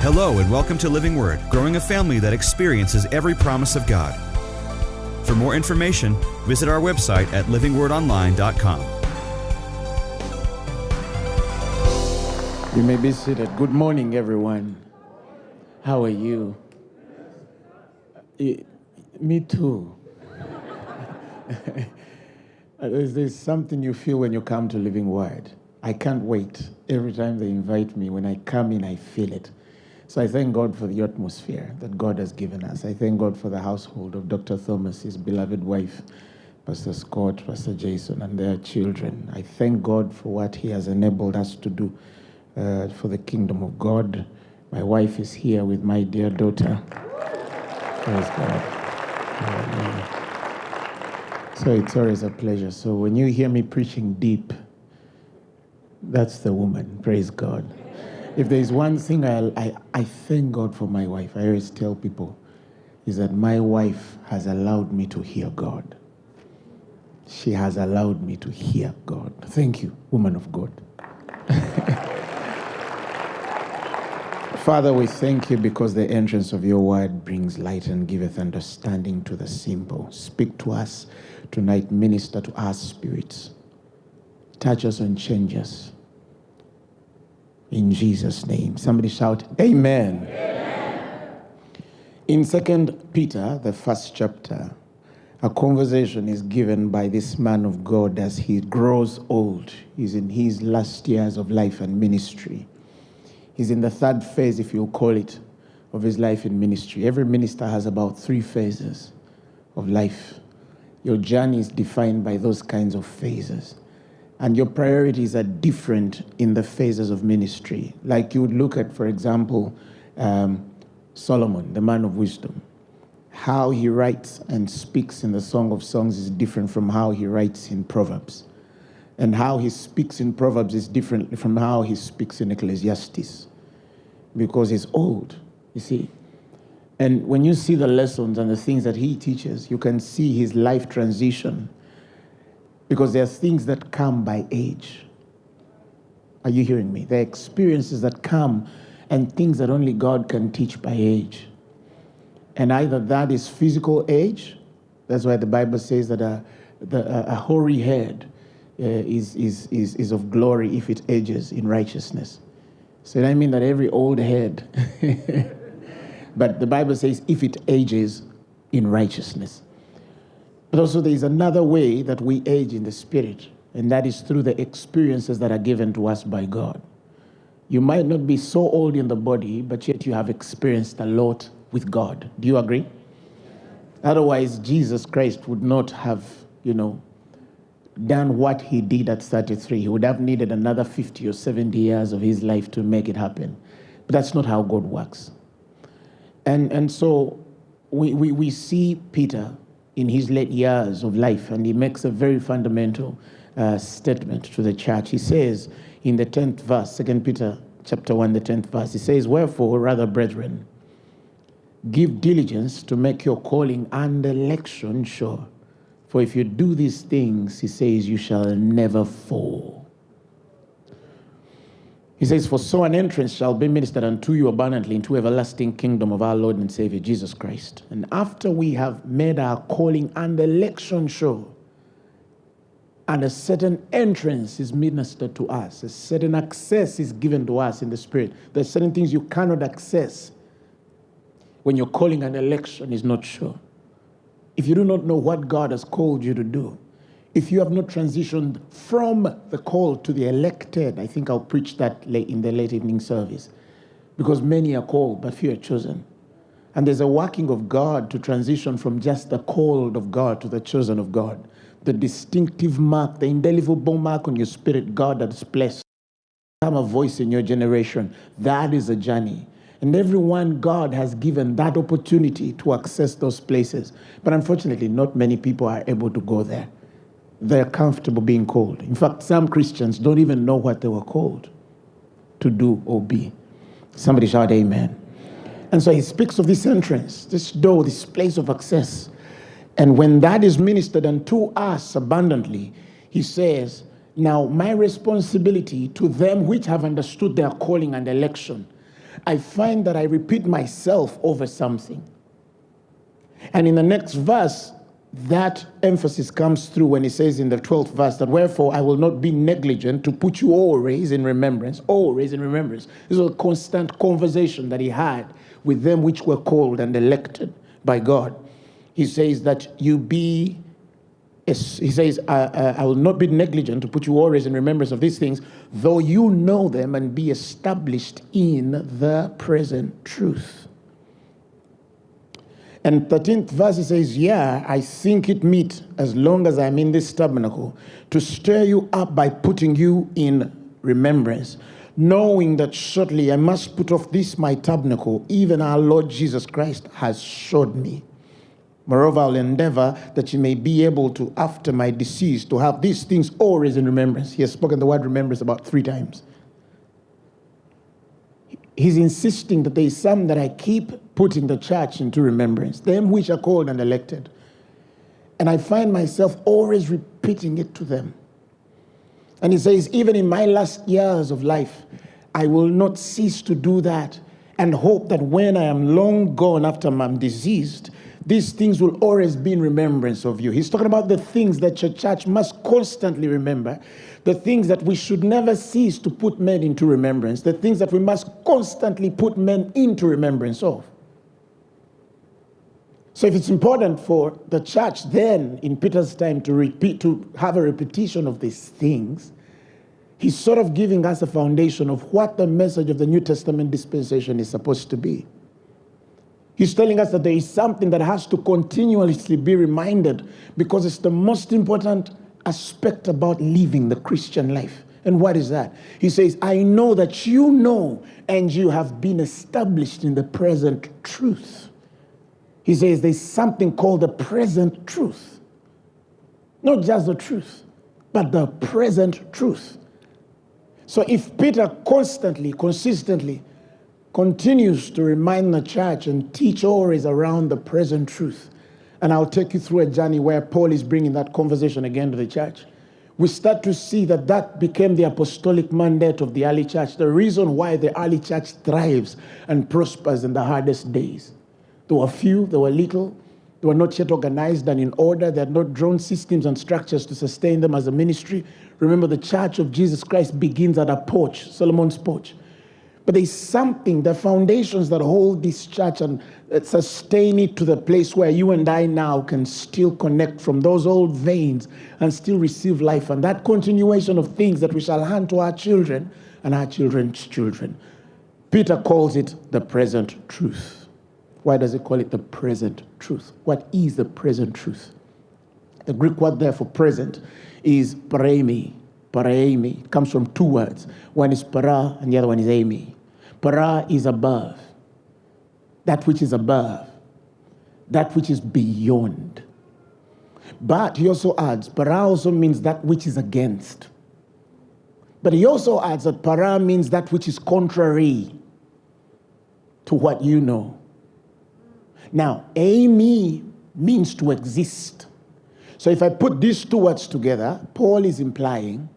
Hello, and welcome to Living Word, growing a family that experiences every promise of God. For more information, visit our website at livingwordonline.com. You may be seated. Good morning, everyone. How are you? Eh, Me too. there's, there's something you feel when you come to Living Word. I can't wait. Every time they invite me, when I come in, I feel it. So I thank God for the atmosphere that God has given us. I thank God for the household of Dr. Thomas, his beloved wife, Pastor Scott, Pastor Jason, and their children. I thank God for what he has enabled us to do uh, for the kingdom of God. My wife is here with my dear daughter. Praise God. Amen. So it's always a pleasure. So when you hear me preaching deep, that's the woman. Praise God. If there's one thing I, I, I thank God for my wife, I always tell people, is that my wife has allowed me to hear God. She has allowed me to hear God. Thank you, woman of God. Father, we thank you because the entrance of your word brings light and giveth understanding to the simple. Speak to us tonight, minister to our spirits. Touch us and change us. In Jesus' name. Somebody shout, Amen. In Second Peter, the first chapter, a conversation is given by this man of God as he grows old. He's in his last years of life and ministry. He's in the third phase, if you'll call it, of his life in ministry. Every minister has about three phases of life. Your journey is defined by those kinds of phases. And your priorities are different in the phases of ministry. Like you would look at, for example, um, Solomon, the man of wisdom. How he writes and speaks in the Song of Songs is different from how he writes in Proverbs. And how he speaks in Proverbs is different from how he speaks in Ecclesiastes because he's old, you see. And when you see the lessons and the things that he teaches, you can see his life transition because there are things that come by age. Are you hearing me? There are experiences that come and things that only God can teach by age. And either that is physical age, that's why the Bible says that a, the, a hoary head uh, is, is, is, is of glory if it ages in righteousness. So I mean that every old head, but the Bible says if it ages in righteousness. But also there is another way that we age in the spirit, and that is through the experiences that are given to us by God. You might not be so old in the body, but yet you have experienced a lot with God. Do you agree? Otherwise, Jesus Christ would not have, you know, done what he did at 33. He would have needed another 50 or 70 years of his life to make it happen. But that's not how God works. And, and so we, we, we see Peter in his late years of life, and he makes a very fundamental uh, statement to the church. He says in the 10th verse, 2 Peter chapter 1, the 10th verse, he says, Wherefore, rather, brethren, give diligence to make your calling and election sure. For if you do these things, he says, you shall never fall. He says, For so an entrance shall be ministered unto you abundantly into everlasting kingdom of our Lord and Savior Jesus Christ. And after we have made our calling and election sure, and a certain entrance is ministered to us, a certain access is given to us in the Spirit. There's certain things you cannot access when your calling and election is not sure. If you do not know what God has called you to do, if you have not transitioned from the called to the elected, I think I'll preach that in the late evening service. Because many are called, but few are chosen. And there's a working of God to transition from just the called of God to the chosen of God. The distinctive mark, the indelible mark on your spirit, God has blessed. Become a voice in your generation. That is a journey. And everyone God has given that opportunity to access those places. But unfortunately, not many people are able to go there they're comfortable being called. In fact, some Christians don't even know what they were called to do or be. Somebody shout amen. And so he speaks of this entrance, this door, this place of access. And when that is ministered unto us abundantly, he says, Now my responsibility to them which have understood their calling and election, I find that I repeat myself over something. And in the next verse, that emphasis comes through when he says in the 12th verse that wherefore I will not be negligent to put you always in remembrance, always in remembrance. This was a constant conversation that he had with them which were called and elected by God. He says that you be, he says, I, uh, I will not be negligent to put you always in remembrance of these things, though you know them and be established in the present truth. And 13th verse says, Yeah, I think it meet as long as I'm in this tabernacle to stir you up by putting you in remembrance, knowing that shortly I must put off this my tabernacle, even our Lord Jesus Christ has showed me. Moreover, I'll endeavor that you may be able to, after my decease, to have these things always in remembrance. He has spoken the word remembrance about three times. He's insisting that there is some that I keep putting the church into remembrance, them which are called and elected. And I find myself always repeating it to them. And he says, even in my last years of life, I will not cease to do that and hope that when I am long gone after I'm diseased, these things will always be in remembrance of you. He's talking about the things that your church must constantly remember the things that we should never cease to put men into remembrance, the things that we must constantly put men into remembrance of. So if it's important for the church then in Peter's time to repeat to have a repetition of these things, he's sort of giving us a foundation of what the message of the New Testament dispensation is supposed to be. He's telling us that there is something that has to continuously be reminded because it's the most important aspect about living the Christian life. And what is that? He says, I know that you know and you have been established in the present truth. He says there's something called the present truth. Not just the truth, but the present truth. So if Peter constantly, consistently continues to remind the church and teach always around the present truth, and I'll take you through a journey where Paul is bringing that conversation again to the church, we start to see that that became the apostolic mandate of the early church, the reason why the early church thrives and prospers in the hardest days. There were few, there were little. They were not yet organized and in order. They had not drawn systems and structures to sustain them as a ministry. Remember, the church of Jesus Christ begins at a porch, Solomon's porch. But there's something, the foundations that hold this church and uh, sustain it to the place where you and I now can still connect from those old veins and still receive life. And that continuation of things that we shall hand to our children and our children's children. Peter calls it the present truth. Why does he call it the present truth? What is the present truth? The Greek word there for present is paremi. Paraemi. It comes from two words. One is para and the other one is emi. Para is above. That which is above. That which is beyond. But he also adds, para also means that which is against. But he also adds that para means that which is contrary to what you know. Now, eimi means to exist. So if I put these two words together, Paul is implying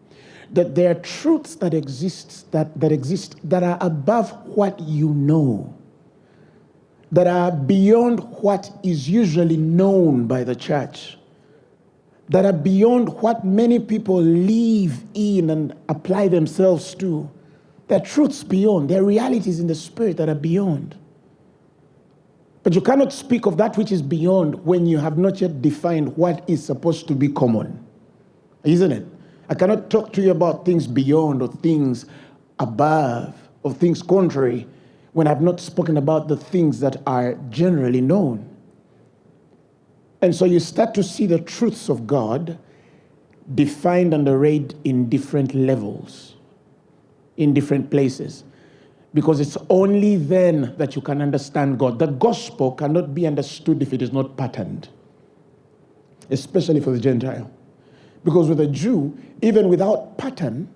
that there are truths that exist that, that exist that are above what you know, that are beyond what is usually known by the church, that are beyond what many people live in and apply themselves to. There are truths beyond, there are realities in the spirit that are beyond. But you cannot speak of that which is beyond when you have not yet defined what is supposed to be common. Isn't it? I cannot talk to you about things beyond or things above or things contrary when I've not spoken about the things that are generally known. And so you start to see the truths of God defined and arrayed in different levels, in different places because it's only then that you can understand God. The gospel cannot be understood if it is not patterned, especially for the Gentile. Because with a Jew, even without pattern,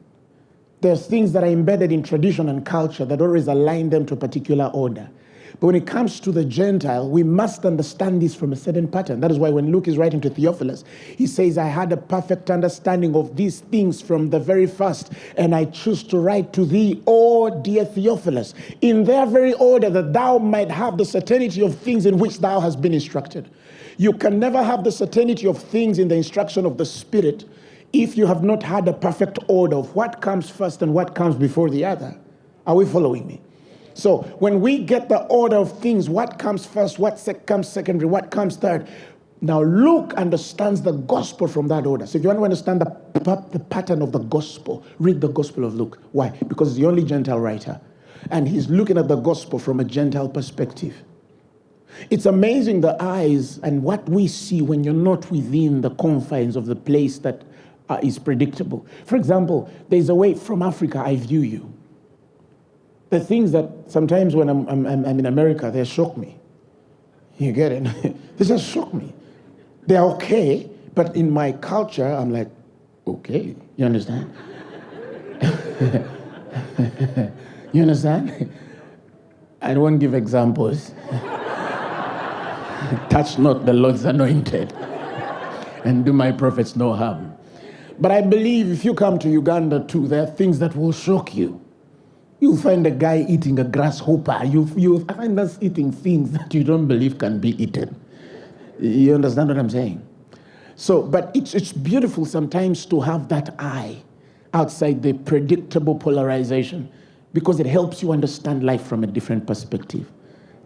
there's things that are embedded in tradition and culture that always align them to a particular order. But when it comes to the Gentile, we must understand this from a certain pattern. That is why when Luke is writing to Theophilus, he says, I had a perfect understanding of these things from the very first, and I choose to write to thee Wherefore, dear Theophilus, in their very order that thou might have the certainty of things in which thou hast been instructed. You can never have the certainty of things in the instruction of the Spirit if you have not had a perfect order of what comes first and what comes before the other. Are we following me? So when we get the order of things, what comes first, what sec- comes secondary, what comes third. Now Luke understands the gospel from that order. So if you want to understand the, the pattern of the gospel, read the gospel of Luke. Why? Because he's the only Gentile writer. And he's looking at the gospel from a Gentile perspective. It's amazing the eyes and what we see when you're not within the confines of the place that uh, is predictable. For example, there's a way from Africa I view you. The things that sometimes when I'm, I'm, I'm in America, they shock me. You get it? they just shock me. They're okay, but in my culture, I'm like, okay, you understand? you understand? I won't give examples. Touch not the Lord's anointed, and do my prophets no harm. But I believe if you come to Uganda too, there are things that will shock you. You find a guy eating a grasshopper. You, you find us eating things that you don't believe can be eaten. You understand what I'm saying? So, but it's, it's beautiful sometimes to have that eye outside the predictable polarization because it helps you understand life from a different perspective.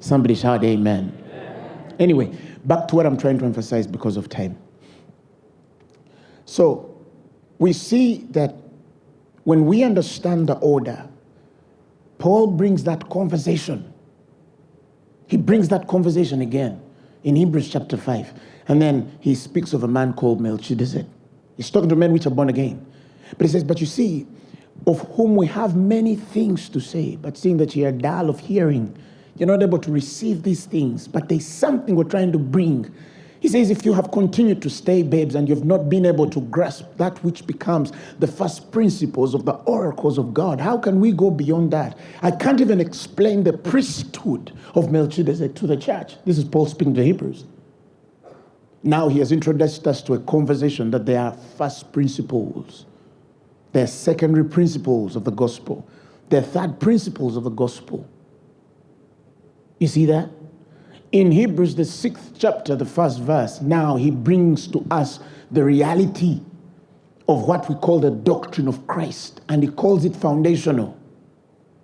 Somebody shout amen. Anyway, back to what I'm trying to emphasize because of time. So, we see that when we understand the order, Paul brings that conversation. He brings that conversation again in Hebrews chapter 5. And then he speaks of a man called Melchizedek. He's talking to men which are born again. But he says, But you see, of whom we have many things to say, but seeing that you are dull of hearing, you're not able to receive these things. But there's something we're trying to bring he says, if you have continued to stay babes and you've not been able to grasp that which becomes the first principles of the oracles of God, how can we go beyond that? I can't even explain the priesthood of Melchizedek to the church. This is Paul speaking to Hebrews. Now he has introduced us to a conversation that there are first principles, there are secondary principles of the gospel, there are third principles of the gospel. You see that? In Hebrews, the sixth chapter, the first verse, now he brings to us the reality of what we call the doctrine of Christ, and he calls it foundational.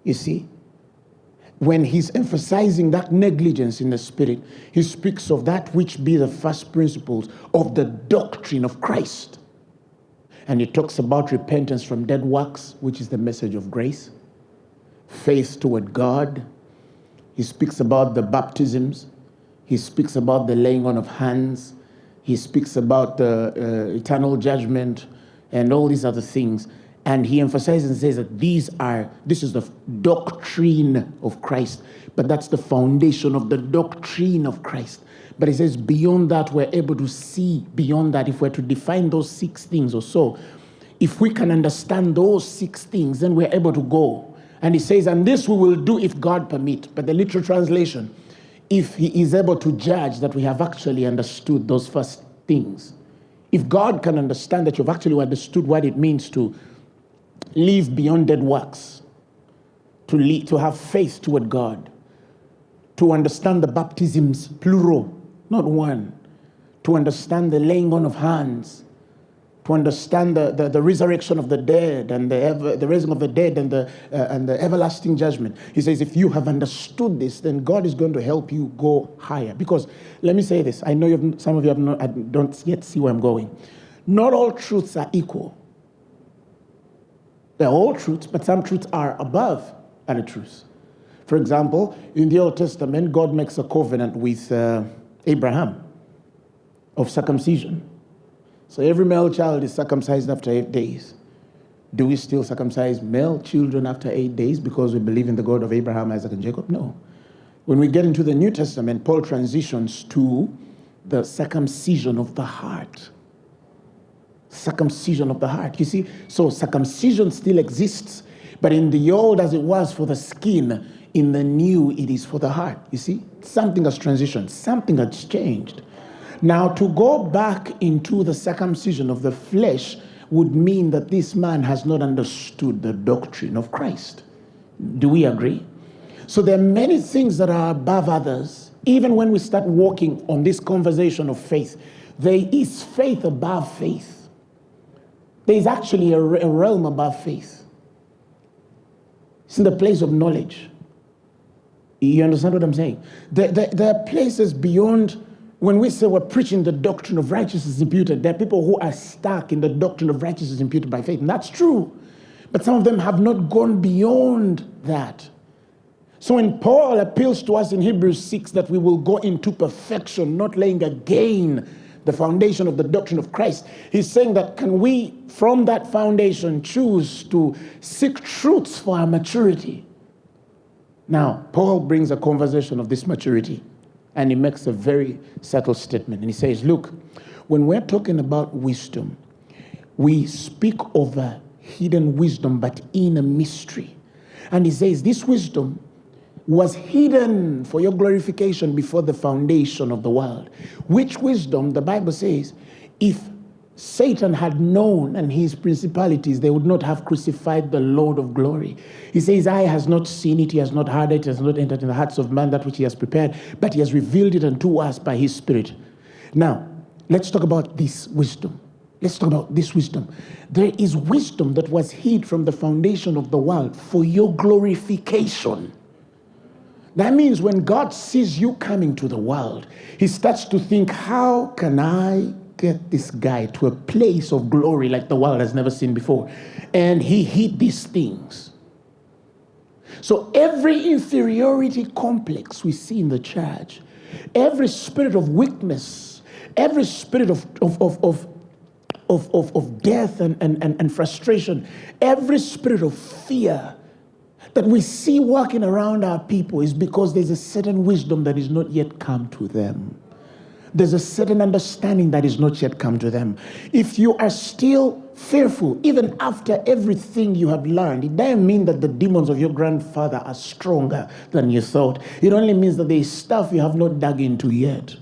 You see? When he's emphasizing that negligence in the spirit, he speaks of that which be the first principles of the doctrine of Christ. And he talks about repentance from dead works, which is the message of grace, faith toward God. He speaks about the baptisms, he speaks about the laying on of hands. He speaks about the uh, eternal judgment and all these other things. And he emphasizes and says that these are, this is the doctrine of Christ, but that's the foundation of the doctrine of Christ. But he says, beyond that, we're able to see beyond that. If we're to define those six things or so, if we can understand those six things, then we're able to go. And he says, and this we will do if God permit. But the literal translation, if he is able to judge that we have actually understood those first things. If God can understand that you've actually understood what it means to live beyond dead works, to, lead, to have faith toward God, to understand the baptisms, plural, not one, to understand the laying on of hands, to understand the, the, the, resurrection of the dead and the, ever, the raising of the dead and the, uh, and the everlasting judgment. He says, if you have understood this, then God is going to help you go higher. Because let me say this I know you've, some of you have not, I don't yet see where I'm going. Not all truths are equal. They're all truths, but some truths are above other truths. For example, in the Old Testament, God makes a covenant with uh, Abraham of circumcision. So every male child is circumcised after eight days. Do we still circumcise male children after eight days because we believe in the God of Abraham, Isaac, and Jacob? No. When we get into the New Testament, Paul transitions to the circumcision of the heart. Circumcision of the heart. You see, so circumcision still exists, but in the old, as it was for the skin, in the new, it is for the heart. You see, something has transitioned, something has changed. Now, to go back into the circumcision of the flesh would mean that this man has not understood the doctrine of Christ. Do we agree? So there are many things that are above others. Even when we start walking on this conversation of faith, there is faith above faith. There is actually a, a realm above faith. It's in the place of knowledge. You understand what I'm saying? There, there, there, are places beyond, when we say we're preaching the doctrine of righteousness imputed, there are people who are stuck in the doctrine of righteousness imputed by faith. And that's true. But some of them have not gone beyond that. So when Paul appeals to us in Hebrews 6 that we will go into perfection, not laying again the foundation of the doctrine of Christ, he's saying that can we, from that foundation, choose to seek truths for our maturity? Now, Paul brings a conversation of this maturity and he makes a very subtle statement. And he says, Look, when we're talking about wisdom, we speak of a hidden wisdom, but in a mystery. And he says, This wisdom was hidden for your glorification before the foundation of the world. Which wisdom, the Bible says, if Satan had known and his principalities, they would not have crucified the Lord of glory. He says, Eye has not seen it, he has not heard it, has not entered in the hearts of man that which he has prepared, but he has revealed it unto us by his Spirit. Now, let's talk about this wisdom. Let's talk about this wisdom. There is wisdom that was hid from the foundation of the world for your glorification. That means when God sees you coming to the world, he starts to think, how can I get this guy to a place of glory like the world has never seen before? And he hid these things. So every inferiority complex we see in the church, every spirit of weakness, every spirit of, of, of, of of, of, of death and, and, and, and frustration, every spirit of fear, that we see walking around our people is because there's a certain wisdom that is not yet come to them. There's a certain understanding that is not yet come to them. If you are still fearful, even after everything you have learned, it doesn't mean that the demons of your grandfather are stronger than you thought. It only means that there's stuff you have not dug into yet.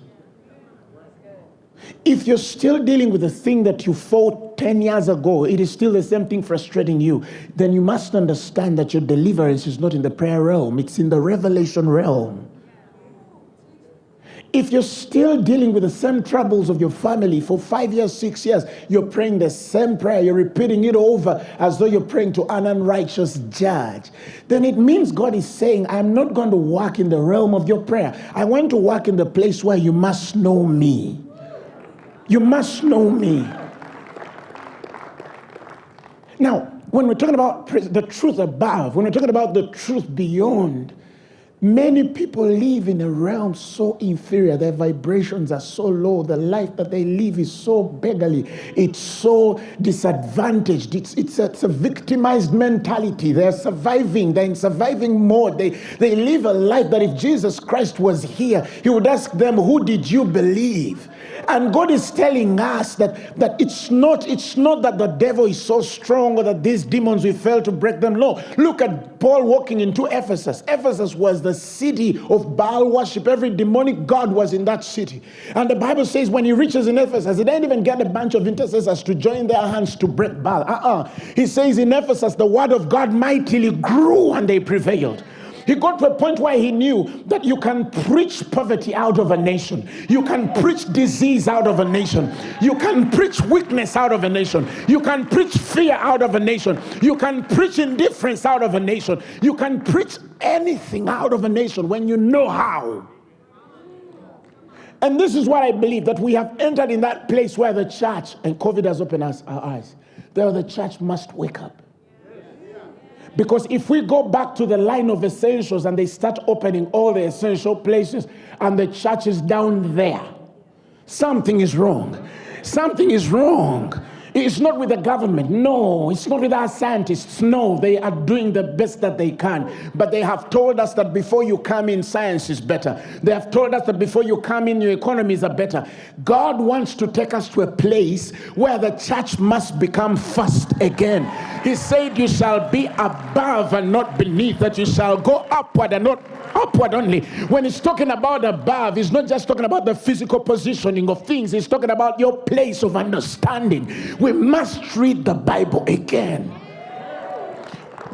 If you're still dealing with the thing that you fought 10 years ago, it is still the same thing frustrating you, then you must understand that your deliverance is not in the prayer realm, it's in the revelation realm. If you're still dealing with the same troubles of your family for five years, six years, you're praying the same prayer, you're repeating it over as though you're praying to an unrighteous judge, then it means God is saying, I'm not going to work in the realm of your prayer. I want to work in the place where you must know me. You must know me. Now, when we're talking about the truth above, when we're talking about the truth beyond, Many people live in a realm so inferior, their vibrations are so low, the life that they live is so beggarly, it's so disadvantaged, it's, it's, a, it's a victimized mentality. They're surviving, they're in surviving mode. They, they live a life that if Jesus Christ was here, he would ask them, Who did you believe? And God is telling us that, that it's not it's not that the devil is so strong or that these demons we fail to break them. No. Look at Paul walking into Ephesus. Ephesus was the city of Baal worship. Every demonic god was in that city. And the Bible says when he reaches in Ephesus, he didn't even get a bunch of intercessors to join their hands to break Baal. Uh-uh. He says in Ephesus, the word of God mightily grew and they prevailed. He got to a point where he knew that you can preach poverty out of a nation. You can preach disease out of a nation. You can preach weakness out of a nation. You can preach fear out of a nation. You can preach indifference out of a nation. You can preach anything out of a nation when you know how. And this is what I believe that we have entered in that place where the church, and COVID has opened us, our eyes, there the church must wake up. Because if we go back to the line of essentials and they start opening all the essential places and the church is down there, something is wrong. Something is wrong. It's not with the government. No, it's not with our scientists. No, they are doing the best that they can. But they have told us that before you come in, science is better. They have told us that before you come in, your economies are better. God wants to take us to a place where the church must become first again. He said, You shall be above and not beneath, that you shall go upward and not upward only. When he's talking about above, he's not just talking about the physical positioning of things, he's talking about your place of understanding. We must read the Bible again.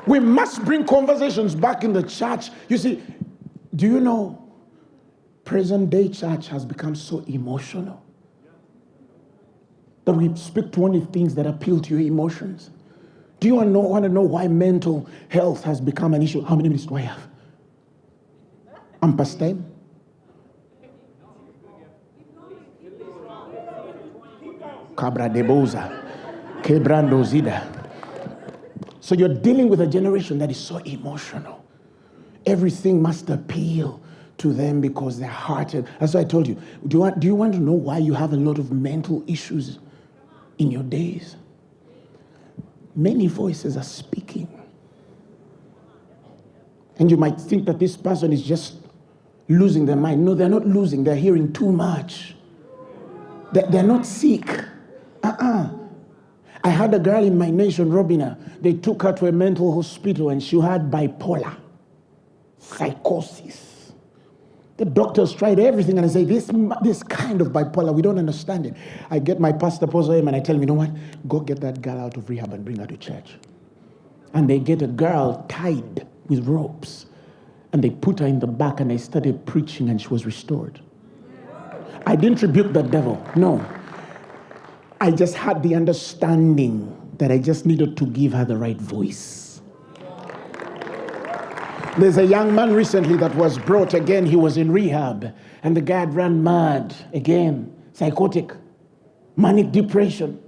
We must bring conversations back in the church. You see, do you know present day church has become so emotional that we speak to only things that appeal to your emotions? Do you want to know, want to know why mental health has become an issue? How many minutes do I have? I'm past time. Cabra de Zida. So you're dealing with a generation that is so emotional. Everything must appeal to them because they're hearted. That's why I told you. Do you, want, do you want to know why you have a lot of mental issues in your days? Many voices are speaking. And you might think that this person is just losing their mind. No, they're not losing, they're hearing too much. They're not sick. Uh-uh. I had a girl in my nation, Robina. They took her to a mental hospital and she had bipolar, psychosis. The doctors tried everything and I say, this, this kind of bipolar, we don't understand it. I get my pastor, Apostle him, and I tell him, you know what? Go get that girl out of rehab and bring her to church. And they get a girl tied with ropes and they put her in the back and I started preaching and she was restored. I didn't rebuke the devil, no. I just had the understanding that I just needed to give her the right voice. There's a young man recently that was brought again. He was in rehab, and the guy ran mad again, psychotic, manic depression.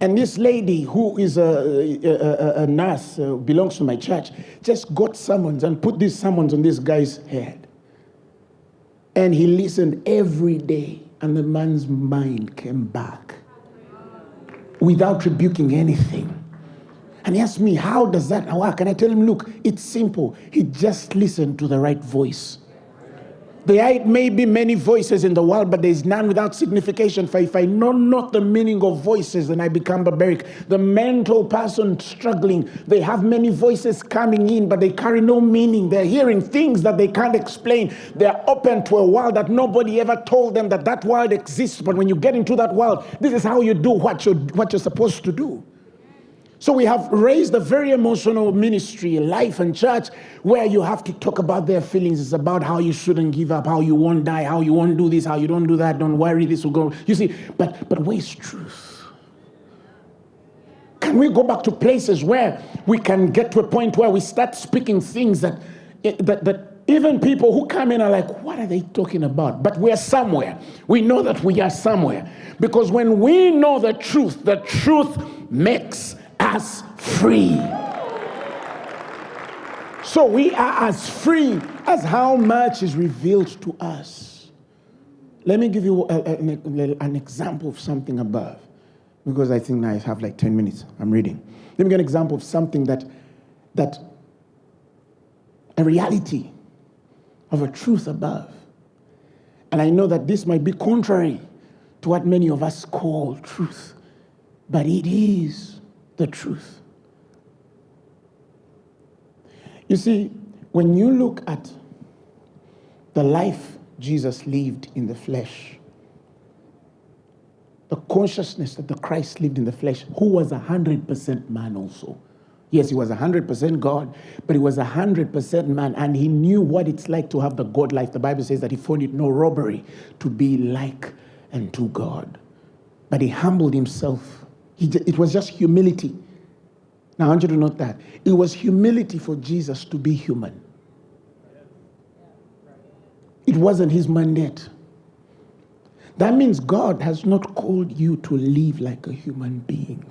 And this lady, who is a, a, a nurse, uh, belongs to my church, just got summons and put these summons on this guy's head. And he listened every day, and the man's mind came back without rebuking anything. And he asked me, How does that work? And I tell him, Look, it's simple. He just listened to the right voice. There may be many voices in the world, but there is none without signification. For if I know not the meaning of voices, then I become barbaric. The mental person struggling, they have many voices coming in, but they carry no meaning. They're hearing things that they can't explain. They're open to a world that nobody ever told them that that world exists. But when you get into that world, this is how you do what you're, what you're supposed to do. So we have raised a very emotional ministry, life and church, where you have to talk about their feelings. It's about how you shouldn't give up, how you won't die, how you won't do this, how you don't do that, don't worry, this will go. You see, but but where's truth? Can we go back to places where we can get to a point where we start speaking things that eh, that, that even people who come in are like, what are they talking about? But we're somewhere. We know that we are somewhere. Because when we know the truth, the truth makes us free. So we are as free as how much is revealed to us. Let me give you a, a, an example of something above, because I think now I have like 10 minutes. I'm reading. Let me give an example of something that, that a reality of a truth above. And I know that this might be contrary to what many of us call truth, but it is the truth. You see, when you look at the life Jesus lived in the flesh, the consciousness that the Christ lived in the flesh, who was a 100% man also. Yes, he was a 100% God, but he was a 100% man, and he knew what it's like to have the God life. The Bible says that he found it no robbery to be like unto God. But he humbled himself it was just humility. Now, I want you to note that. It was humility for Jesus to be human. It wasn't his mandate. That means God has not called you to live like a human being.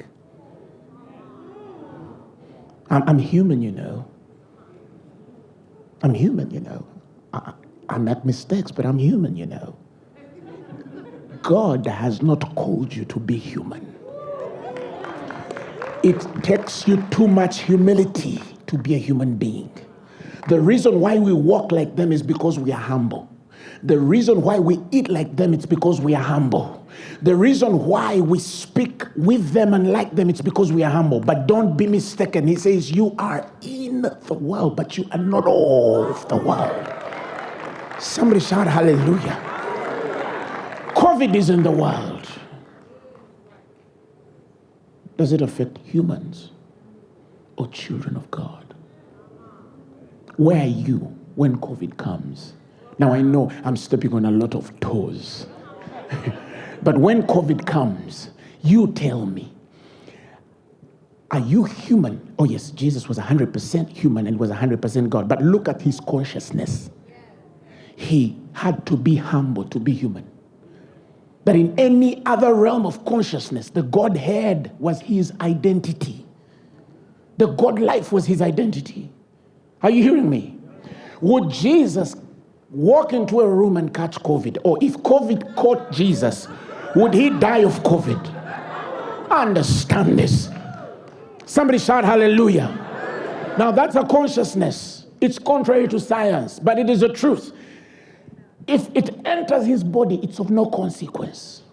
I'm, I'm human, you know. I'm human, you know. I, I make mistakes, but I'm human, you know. God has not called you to be human. It takes you too much humility to be a human being. The reason why we walk like them is because we are humble. The reason why we eat like them is because we are humble. The reason why we speak with them and like them it's because we are humble. But don't be mistaken. He says you are in the world, but you are not of the world. Somebody shout hallelujah. COVID is in the world. Does it affect humans? or children of God? Where are you when COVID comes? Now, I know I'm stepping on a lot of toes. but when COVID comes, you tell me, are you human? Oh, yes, Jesus was 100% human and was 100% God. But look at his consciousness. He had to be humble to be human. But in any other realm of consciousness, the Godhead was his identity. The God life was his identity. Are you hearing me? Would Jesus walk into a room and catch COVID? Or if COVID caught Jesus, would he die of COVID? Understand this. Somebody shout hallelujah. Now that's a consciousness. It's contrary to science, but it is a truth. If it enters his body, it's of no consequence.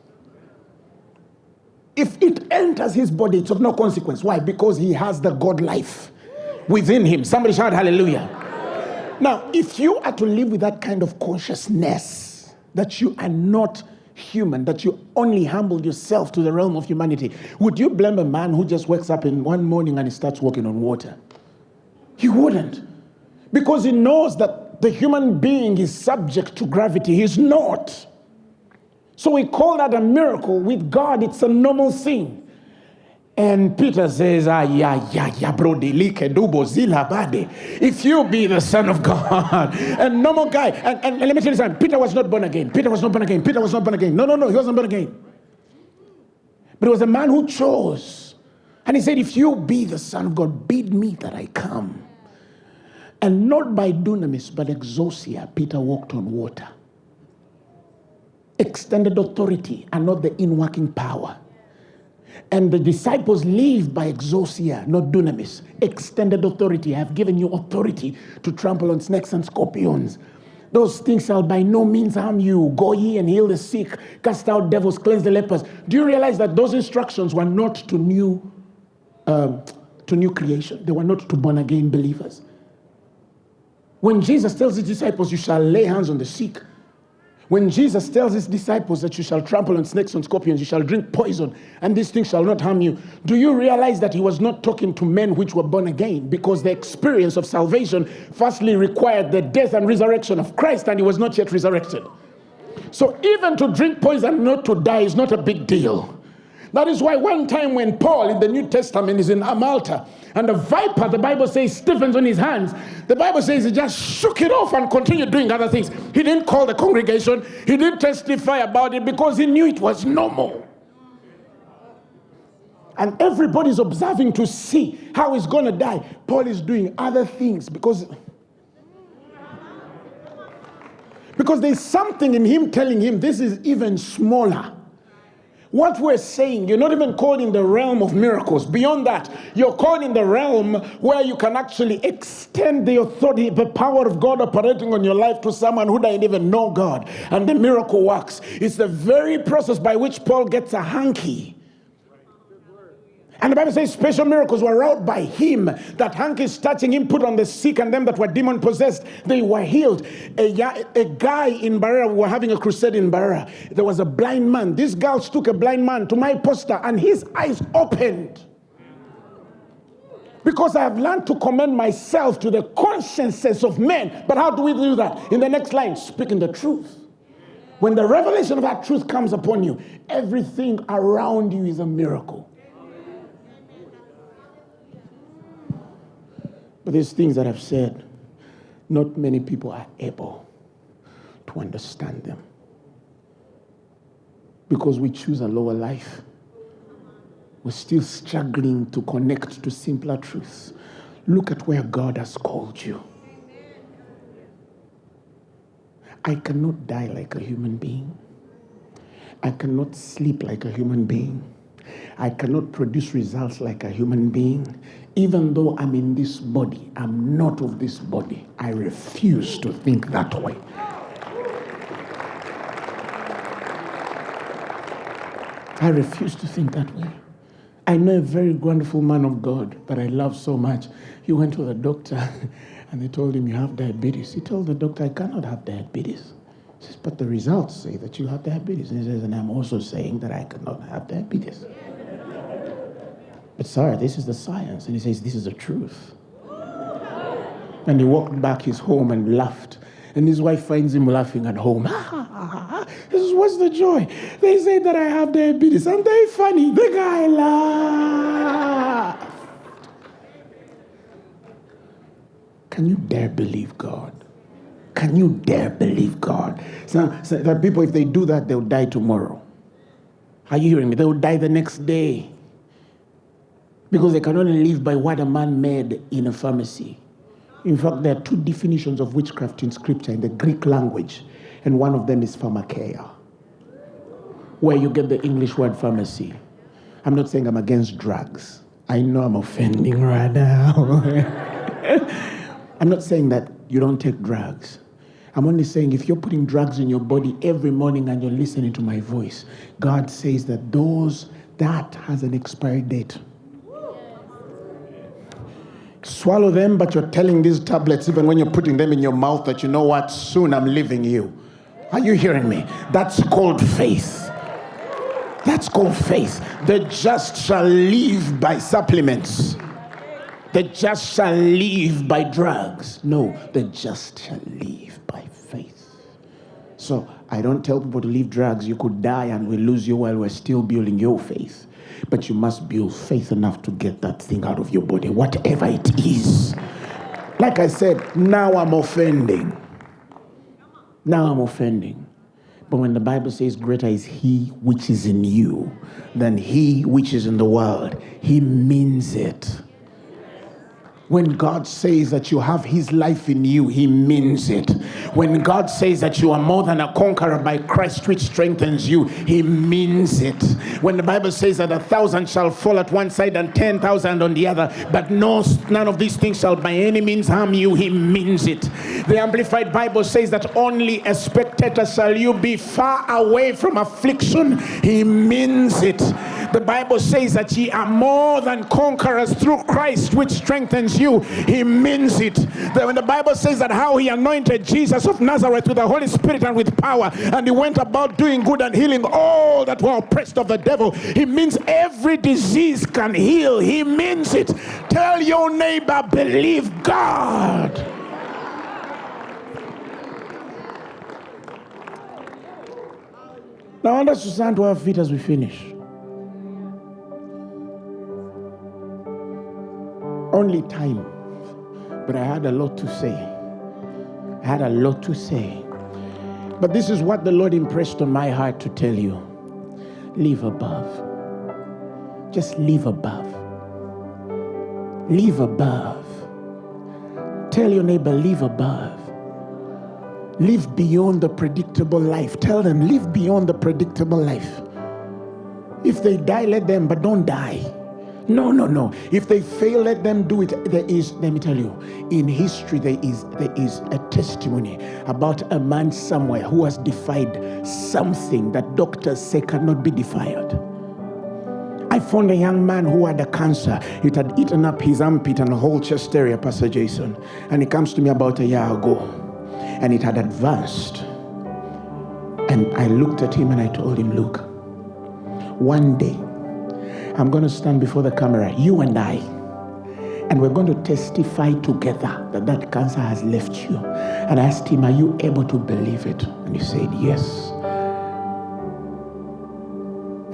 If it enters his body, it's of no consequence. Why? Because he has the God life within him. Somebody shout hallelujah. Now, if you are to live with that kind of consciousness that you are not human, that you only humbled yourself to the realm of humanity, would you blame a man who just wakes up in one morning and he starts walking on water? He wouldn't. Because he knows that the human being is subject to gravity. He's not. So we call that a miracle. With God, it's a normal thing. And Peter says, ah, yeah, yeah, yeah, bro, if you be the son of God, and normal guy, and, and, and, let me tell you something, Peter was not born again. Peter was not born again. Peter was not born again. No, no, no, he wasn't born again. But it was a man who chose. And he said, if you be the son of God, bid me that I come. And not by dunamis, but exousia, Peter walked on water. Extended authority and not the inworking power. And the disciples live by exousia, not dunamis, extended authority. I have given you authority to trample on snakes and scorpions. Those things shall by no means harm you. Go ye and heal the sick, cast out devils, cleanse the lepers. Do you realize that those instructions were not to new, um, to new creation? They were not to born again believers. When Jesus tells his disciples, You shall lay hands on the sick, when Jesus tells his disciples that you shall trample on snakes and scorpions, you shall drink poison, and these things shall not harm you, do you realize that he was not talking to men which were born again? Because the experience of salvation firstly required the death and resurrection of Christ, and he was not yet resurrected. So even to drink poison, not to die, is not a big deal. That is why one time when Paul in the New Testament is in Amalta and the viper, the Bible says, stiffens on his hands, the Bible says he just shook it off and continued doing other things. He didn't call the congregation, he didn't testify about it because he knew it was normal. And everybody's observing to see how he's going to die. Paul is doing other things because. Because there's something in him telling him this is even smaller. What we're saying, you're not even called in the realm of miracles. Beyond that, you're called in the realm where you can actually extend the authority, the power of God operating on your life to someone who doesn't even know God. And the miracle works. It's the very process by which Paul gets a hanky and the Bible says special miracles were wrought by him. That hankies touching him put on the sick and them that were demon possessed, they were healed. A, a guy in Barra, we were having a crusade in Barra. There was a blind man. These girls took a blind man to my poster and his eyes opened. Because I have learned to commend myself to the consciences of men. But how do we do that? In the next line, speaking the truth. When the revelation of that truth comes upon you, everything around you is a miracle. But these things that I've said, not many people are able to understand them. Because we choose a lower life. We're still struggling to connect to simpler truths. Look at where God has called you. I cannot die like a human being. I cannot sleep like a human being. I cannot produce results like a human being. Even though I'm in this body, I'm not of this body. I refuse to think that way. I refuse to think that way. I know a very wonderful man of God that I love so much. He went to the doctor and they told him, You have diabetes. He told the doctor, I cannot have diabetes. He says, But the results say that you have diabetes. And he says, And I'm also saying that I cannot have diabetes. But, sir, this is the science. And he says, This is the truth. And he walked back his home and laughed. And his wife finds him laughing at home. this is what's the joy? They say that I have diabetes. And they funny. The guy laughed. Can you dare believe God? Can you dare believe God? So, so that people, if they do that, they'll die tomorrow. Are you hearing me? They will die the next day. Because they can only live by what a man made in a pharmacy. In fact, there are two definitions of witchcraft in scripture in the Greek language, and one of them is pharmakeia, where you get the English word pharmacy. I'm not saying I'm against drugs. I know I'm offending right now. I'm not saying that you don't take drugs. I'm only saying if you're putting drugs in your body every morning and you're listening to my voice, God says that those that has an expiry date. Swallow them, but you're telling these tablets, even when you're putting them in your mouth, that you know what, soon I'm leaving you. Are you hearing me? That's called faith. That's called faith. The just shall live by supplements. The just shall live by drugs. No, the just shall live by faith. So I don't tell people to leave drugs. You could die and we lose you while we're still building your faith. But you must build faith enough to get that thing out of your body, whatever it is. Like I said, now I'm offending. Now I'm offending. But when the Bible says, Greater is he which is in you than he which is in the world, he means it. When God says that you have His life in you, He means it. When God says that you are more than a conqueror by Christ, which strengthens you, He means it. When the Bible says that a thousand shall fall at one side and ten thousand on the other, but no, none of these things shall by any means harm you, He means it. The Amplified Bible says that only a spectator shall you be far away from affliction. He means it. The Bible says that ye are more than conquerors through Christ, which strengthens you. He means it. That when the Bible says that how he anointed Jesus of Nazareth with the Holy Spirit and with power, and he went about doing good and healing all that were oppressed of the devil, he means every disease can heal. He means it. Tell your neighbor, believe God. Now, I want us to stand to our feet as we finish. Only time. But I had a lot to say. I had a lot to say. But this is what the Lord impressed on my heart to tell you live above. Just live above. Live above. Tell your neighbor, live above. Live beyond the predictable life. Tell them, live beyond the predictable life. If they die, let them, but don't die. No, no, no. If they fail, let them do it. There is, let me tell you, in history there is there is a testimony about a man somewhere who has defied something that doctors say cannot be defied. I found a young man who had a cancer. It had eaten up his armpit and whole chest area, Pastor Jason. And he comes to me about a year ago. And it had advanced. And I looked at him and I told him, Look, one day I'm going to stand before the camera, you and I, and we're going to testify together that that cancer has left you. And I asked him, Are you able to believe it? And he said, Yes.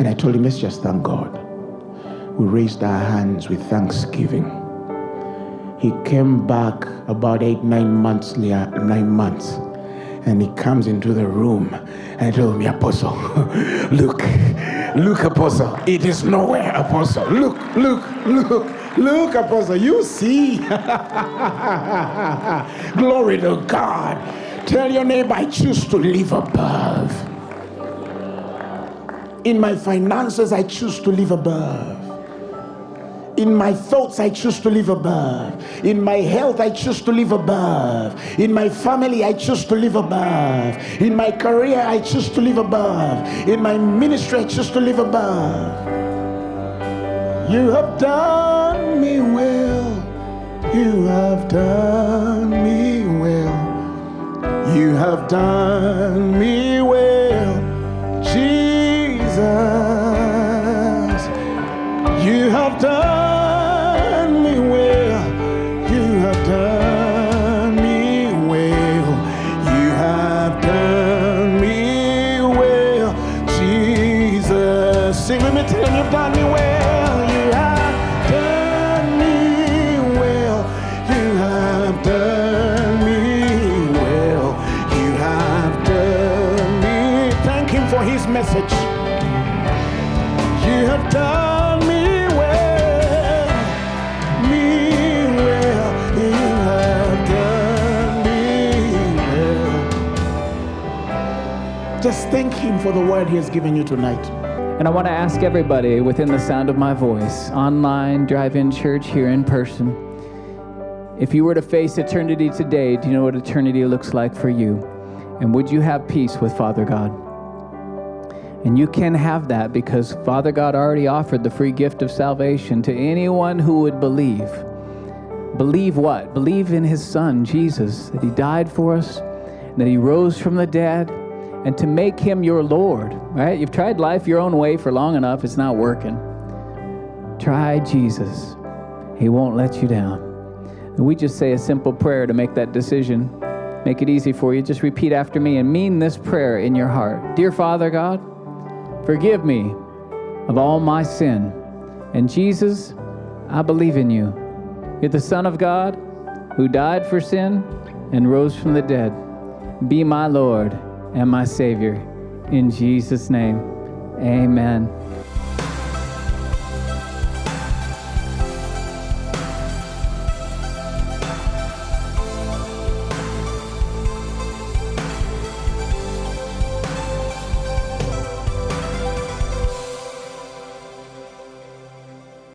And I told him, Let's just thank God. We raised our hands with thanksgiving. He came back about eight, nine months later, nine months and he comes into the room and told me, Apostle, look, look, Apostle, it is nowhere, Apostle. Look, look, look, look, Apostle, you see. Glory to God. Tell your neighbor, I choose to live above. In my finances, I choose to live above. In my thoughts, I choose to live above. In my health, I choose to live above. In my family, I choose to live above. In my career, I choose to live above. In my ministry, I choose to live above. You have done me well. You have done me well. You have done me well, Jesus. You have done thank Him for the word He has given you tonight. And I want to ask everybody within the sound of my voice, online, drive in church, here in person, if you were to face eternity today, do you know what eternity looks like for you? And would you have peace with Father God? And you can have that because Father God already offered the free gift of salvation to anyone who would believe. Believe what? Believe in his Son, Jesus, that he died for us, that he rose from the dead, and to make him your Lord, right? You've tried life your own way for long enough, it's not working. Try Jesus, he won't let you down. And we just say a simple prayer to make that decision. Make it easy for you. Just repeat after me and mean this prayer in your heart. Dear Father God, forgive me of all my sin. And Jesus, I believe in you. You're the Son of God who died for sin and rose from the dead. Be my Lord and my Savior. In Jesus' name, amen.